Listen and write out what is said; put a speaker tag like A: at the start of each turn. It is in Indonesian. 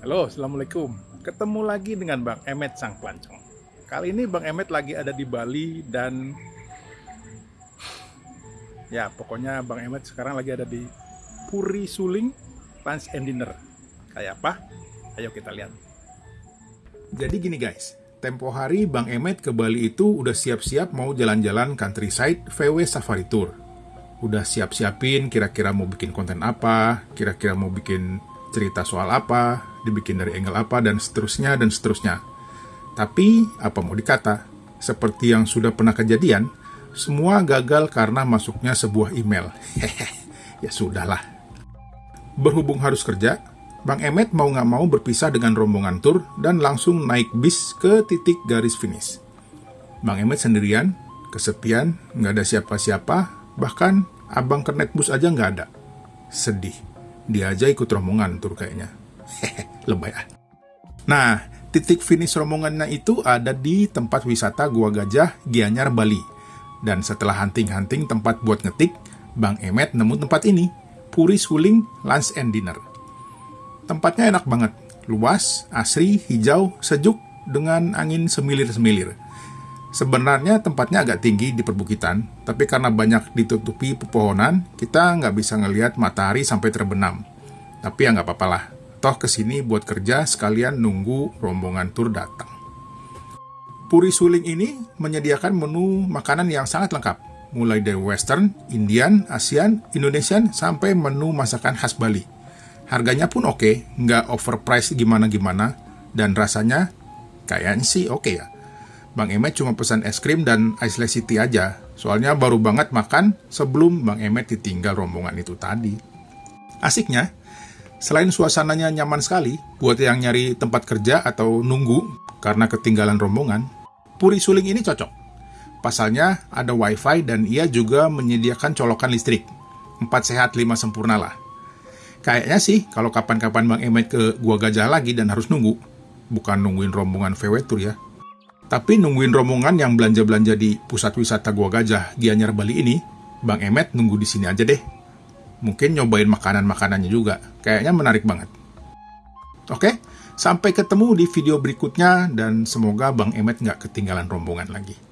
A: Halo, Assalamualaikum. Ketemu lagi dengan Bang Emet Sang Pelancong. Kali ini Bang Emet lagi ada di Bali dan ya pokoknya Bang Emet sekarang lagi ada di Puri Suling Lunch and Dinner. Kayak apa? Ayo kita lihat. Jadi gini guys, tempo hari Bang Emet ke Bali itu udah siap-siap mau jalan-jalan countryside VW Safari Tour. Udah siap-siapin kira-kira mau bikin konten apa, kira-kira mau bikin cerita soal apa, dibikin dari angle apa, dan seterusnya, dan seterusnya. Tapi, apa mau dikata, seperti yang sudah pernah kejadian, semua gagal karena masuknya sebuah email. Hehehe, ya sudahlah. Berhubung harus kerja, Bang Emet mau nggak mau berpisah dengan rombongan tur dan langsung naik bis ke titik garis finish. Bang Emet sendirian, kesepian, nggak ada siapa-siapa, bahkan abang kernet bus aja nggak ada. Sedih dia aja ikut rombongan tur kayaknya. Hehe, lebay ah. Nah, titik finish rombongannya itu ada di tempat wisata Gua Gajah, Gianyar, Bali. Dan setelah hunting-hunting tempat buat ngetik, Bang Emet nemu tempat ini, Puri Suling Lunch and Dinner. Tempatnya enak banget, luas, asri, hijau, sejuk, dengan angin semilir-semilir. Sebenarnya tempatnya agak tinggi di perbukitan, tapi karena banyak ditutupi pepohonan, kita nggak bisa ngelihat matahari sampai terbenam. Tapi ya nggak apa-apa lah, toh ke sini buat kerja sekalian nunggu rombongan tur datang. Puri Suling ini menyediakan menu makanan yang sangat lengkap, mulai dari western, Indian, Asian, Indonesian, sampai menu masakan khas Bali. Harganya pun oke, nggak overpriced gimana-gimana, dan rasanya kayaknya sih oke ya Bang Emet cuma pesan es krim dan ice latte city aja. Soalnya baru banget makan sebelum Bang Emet ditinggal rombongan itu tadi. Asiknya, selain suasananya nyaman sekali buat yang nyari tempat kerja atau nunggu karena ketinggalan rombongan, Puri Suling ini cocok. Pasalnya ada wifi dan ia juga menyediakan colokan listrik. Empat sehat lima sempurna lah. Kayaknya sih kalau kapan-kapan Bang Emet ke Gua Gajah lagi dan harus nunggu, bukan nungguin rombongan VW Tour ya, tapi nungguin rombongan yang belanja-belanja di pusat wisata Gua Gajah Gianyar Bali ini, Bang Emet nunggu di sini aja deh. Mungkin nyobain makanan-makanannya juga. Kayaknya menarik banget. Oke, sampai ketemu di video berikutnya dan semoga Bang Emet nggak ketinggalan rombongan lagi.